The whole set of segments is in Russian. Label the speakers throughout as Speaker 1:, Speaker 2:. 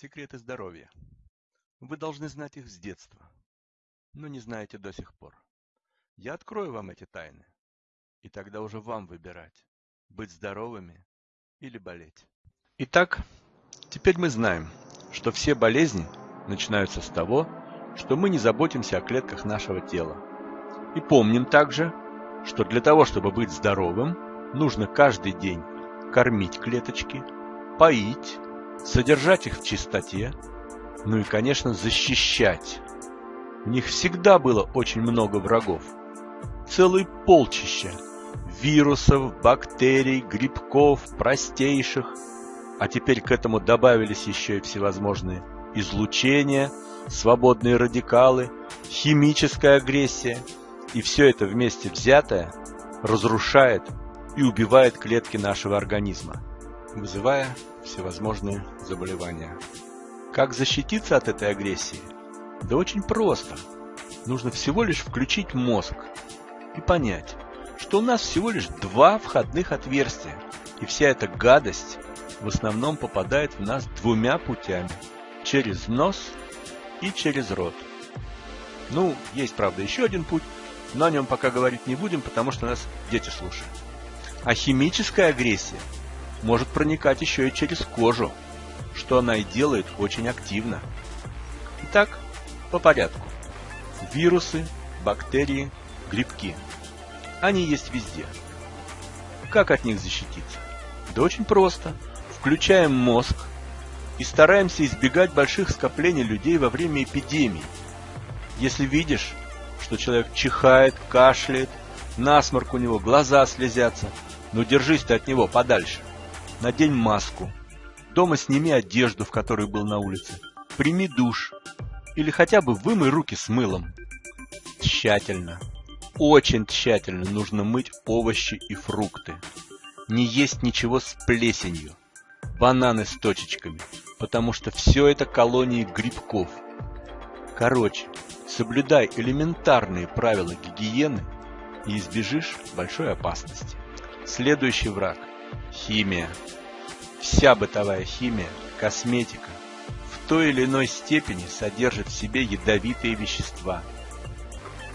Speaker 1: Секреты здоровья. Вы должны знать их с детства, но не знаете до сих пор. Я открою вам эти тайны, и тогда уже вам выбирать, быть здоровыми или болеть. Итак, теперь мы знаем, что все болезни начинаются с того, что мы не заботимся о клетках нашего тела. И помним также, что для того, чтобы быть здоровым, нужно каждый день кормить клеточки, поить, содержать их в чистоте, ну и, конечно, защищать. У них всегда было очень много врагов. Целые полчища вирусов, бактерий, грибков, простейших. А теперь к этому добавились еще и всевозможные излучения, свободные радикалы, химическая агрессия. И все это вместе взятое разрушает и убивает клетки нашего организма, вызывая всевозможные заболевания. Как защититься от этой агрессии? Да очень просто. Нужно всего лишь включить мозг и понять, что у нас всего лишь два входных отверстия, и вся эта гадость в основном попадает в нас двумя путями – через нос и через рот. Ну, есть, правда, еще один путь, но о нем пока говорить не будем, потому что нас дети слушают. А химическая агрессия может проникать еще и через кожу, что она и делает очень активно. Итак, по порядку. Вирусы, бактерии, грибки. Они есть везде. Как от них защититься? Да очень просто. Включаем мозг и стараемся избегать больших скоплений людей во время эпидемии. Если видишь, что человек чихает, кашляет, насморк у него, глаза слезятся, но держись ты от него подальше. Надень маску. Дома сними одежду, в которой был на улице. Прими душ. Или хотя бы вымой руки с мылом. Тщательно. Очень тщательно нужно мыть овощи и фрукты. Не есть ничего с плесенью. Бананы с точечками. Потому что все это колонии грибков. Короче, соблюдай элементарные правила гигиены и избежишь большой опасности. Следующий враг – химия. Вся бытовая химия, косметика в той или иной степени содержит в себе ядовитые вещества.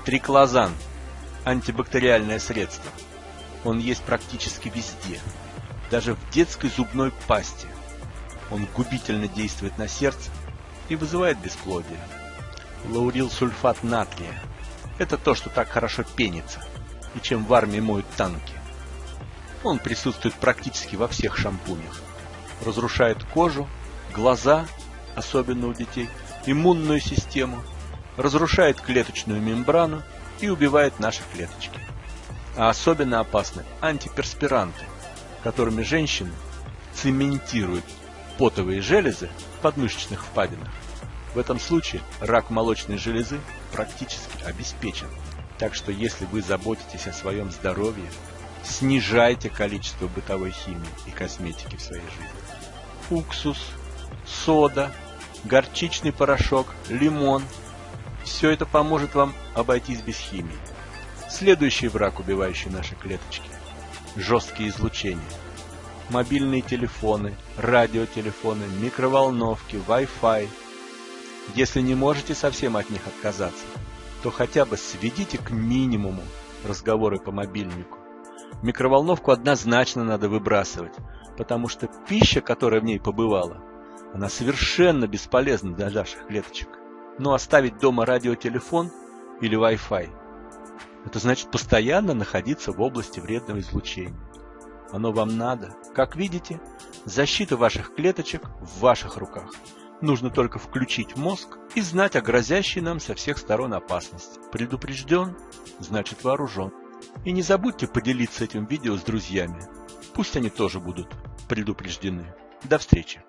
Speaker 1: Триклозан – антибактериальное средство. Он есть практически везде, даже в детской зубной пасте. Он губительно действует на сердце и вызывает бесплодие. Лаурил сульфат натрия – это то, что так хорошо пенится, и чем в армии моют танки. Он присутствует практически во всех шампунях. Разрушает кожу, глаза, особенно у детей, иммунную систему, разрушает клеточную мембрану и убивает наши клеточки. А особенно опасны антиперспиранты, которыми женщины цементируют потовые железы в подмышечных впадинах. В этом случае рак молочной железы практически обеспечен. Так что если вы заботитесь о своем здоровье, снижайте количество бытовой химии и косметики в своей жизни. Уксус, сода, горчичный порошок, лимон – все это поможет вам обойтись без химии. Следующий враг, убивающий наши клеточки – жесткие излучения. Мобильные телефоны, радиотелефоны, микроволновки, Wi-Fi. Если не можете совсем от них отказаться, то хотя бы сведите к минимуму разговоры по мобильнику Микроволновку однозначно надо выбрасывать, потому что пища, которая в ней побывала, она совершенно бесполезна для наших клеточек. Но оставить дома радиотелефон или Wi-Fi – это значит постоянно находиться в области вредного излучения. Оно вам надо. Как видите, защита ваших клеточек в ваших руках. Нужно только включить мозг и знать о грозящей нам со всех сторон опасности. Предупрежден – значит вооружен. И не забудьте поделиться этим видео с друзьями. Пусть они тоже будут предупреждены. До встречи!